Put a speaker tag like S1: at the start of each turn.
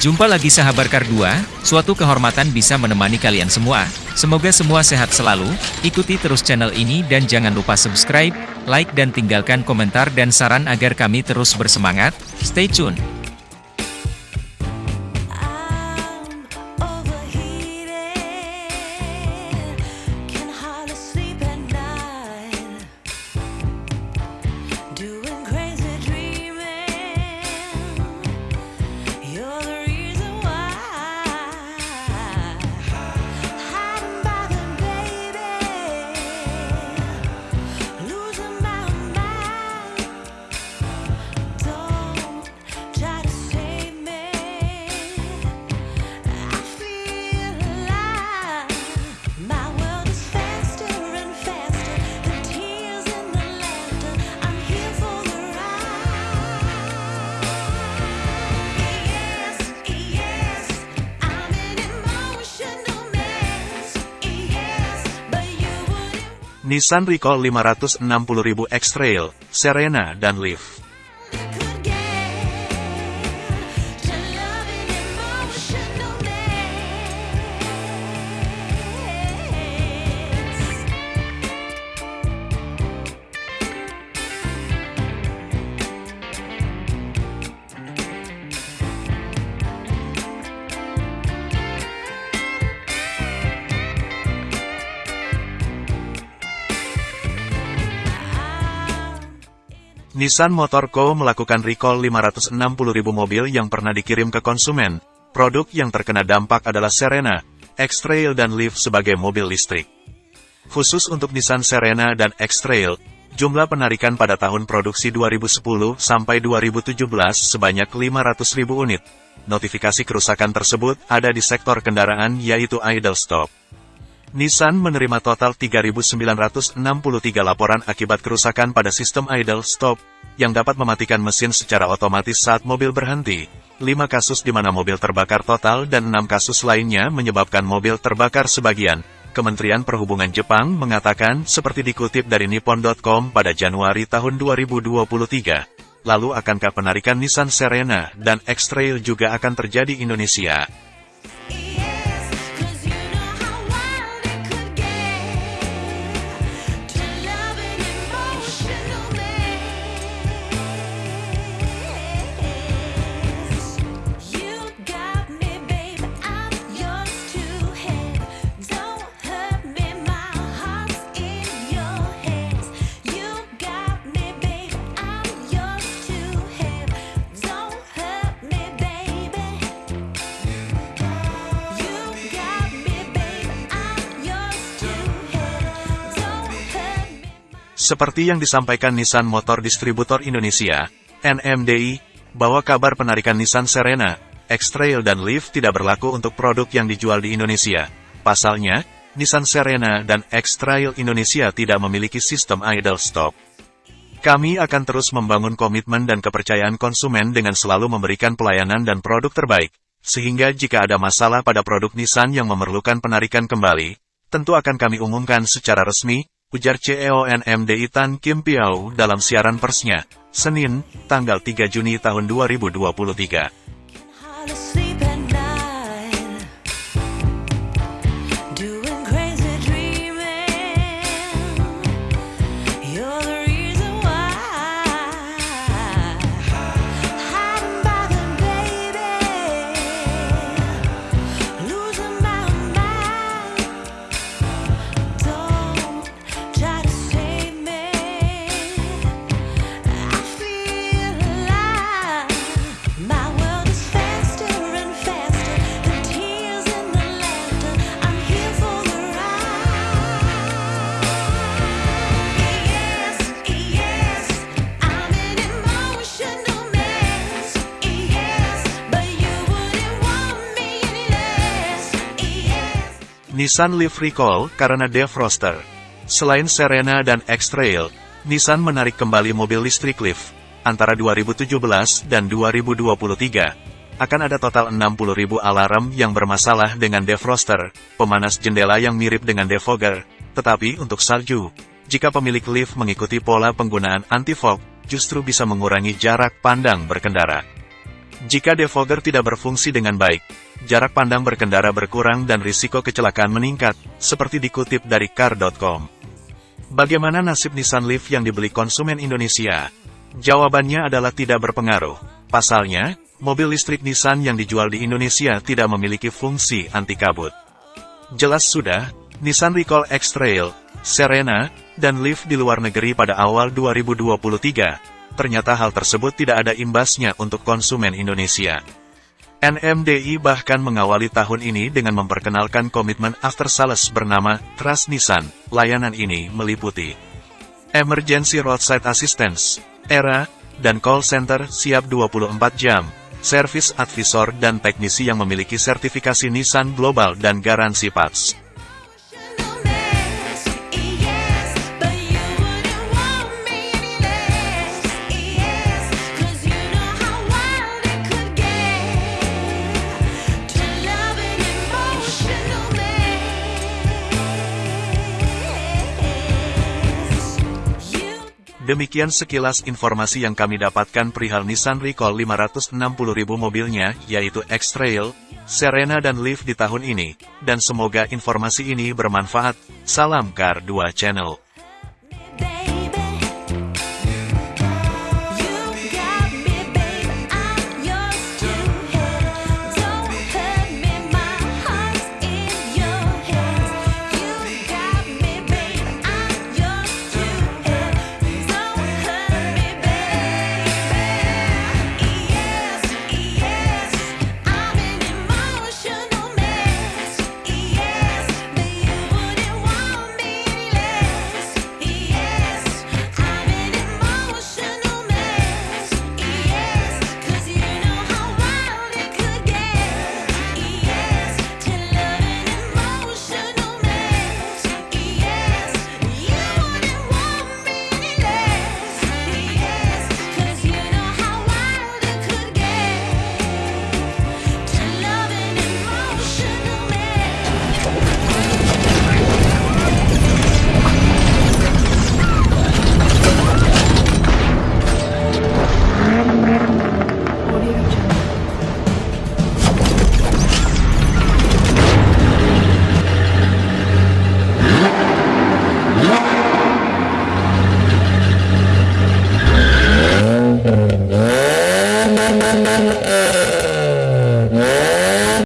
S1: Jumpa lagi sahabat Kar2, suatu kehormatan bisa menemani kalian semua. Semoga semua sehat selalu, ikuti terus channel ini dan jangan lupa subscribe, like dan tinggalkan komentar dan saran agar kami terus bersemangat. Stay tune.
S2: Nissan Recall 560.000 X-Trail, Serena, dan Leaf. Nissan Motor Co. melakukan recall 560.000 mobil yang pernah dikirim ke konsumen. Produk yang terkena dampak adalah Serena, X-Trail dan Leaf sebagai mobil listrik. Khusus untuk Nissan Serena dan X-Trail, jumlah penarikan pada tahun produksi 2010 sampai 2017 sebanyak 500.000 unit. Notifikasi kerusakan tersebut ada di sektor kendaraan yaitu idle stop. Nissan menerima total 3.963 laporan akibat kerusakan pada sistem idle stop, yang dapat mematikan mesin secara otomatis saat mobil berhenti. 5 kasus di mana mobil terbakar total dan 6 kasus lainnya menyebabkan mobil terbakar sebagian. Kementerian Perhubungan Jepang mengatakan seperti dikutip dari Nippon.com pada Januari tahun 2023. Lalu akankah penarikan Nissan Serena dan X-Trail juga akan terjadi Indonesia? Seperti yang disampaikan Nissan Motor Distributor Indonesia, NMDI, bahwa kabar penarikan Nissan Serena, X-Trail dan Leaf tidak berlaku untuk produk yang dijual di Indonesia. Pasalnya, Nissan Serena dan X-Trail Indonesia tidak memiliki sistem idle stop. Kami akan terus membangun komitmen dan kepercayaan konsumen dengan selalu memberikan pelayanan dan produk terbaik, sehingga jika ada masalah pada produk Nissan yang memerlukan penarikan kembali, tentu akan kami umumkan secara resmi, ujar CEO NMDI Tan Kim Piao dalam siaran persnya, Senin, tanggal 3 Juni tahun 2023. Nissan Leaf Recall karena defroster. Selain Serena dan X-Trail, Nissan menarik kembali mobil listrik Leaf antara 2017 dan 2023. Akan ada total 60.000 alarm yang bermasalah dengan defroster, pemanas jendela yang mirip dengan defogger, tetapi untuk salju. Jika pemilik Leaf mengikuti pola penggunaan anti-fog, justru bisa mengurangi jarak pandang berkendara. Jika defogger tidak berfungsi dengan baik, jarak pandang berkendara berkurang dan risiko kecelakaan meningkat, seperti dikutip dari car.com. Bagaimana nasib Nissan Leaf yang dibeli konsumen Indonesia? Jawabannya adalah tidak berpengaruh. Pasalnya, mobil listrik Nissan yang dijual di Indonesia tidak memiliki fungsi anti kabut. Jelas sudah, Nissan Recall X-Trail, Serena, dan Leaf di luar negeri pada awal 2023, ternyata hal tersebut tidak ada imbasnya untuk konsumen Indonesia. NMDI bahkan mengawali tahun ini dengan memperkenalkan komitmen after sales bernama Trust Nissan. Layanan ini meliputi Emergency Roadside Assistance, ERA, dan call center siap 24 jam, service advisor dan teknisi yang memiliki sertifikasi Nissan Global dan garansi parts. Demikian sekilas informasi yang kami dapatkan perihal Nissan Recall 560.000 mobilnya, yaitu X-Trail, Serena dan Leaf di tahun ini, dan semoga informasi ini bermanfaat. Salam Car 2 Channel.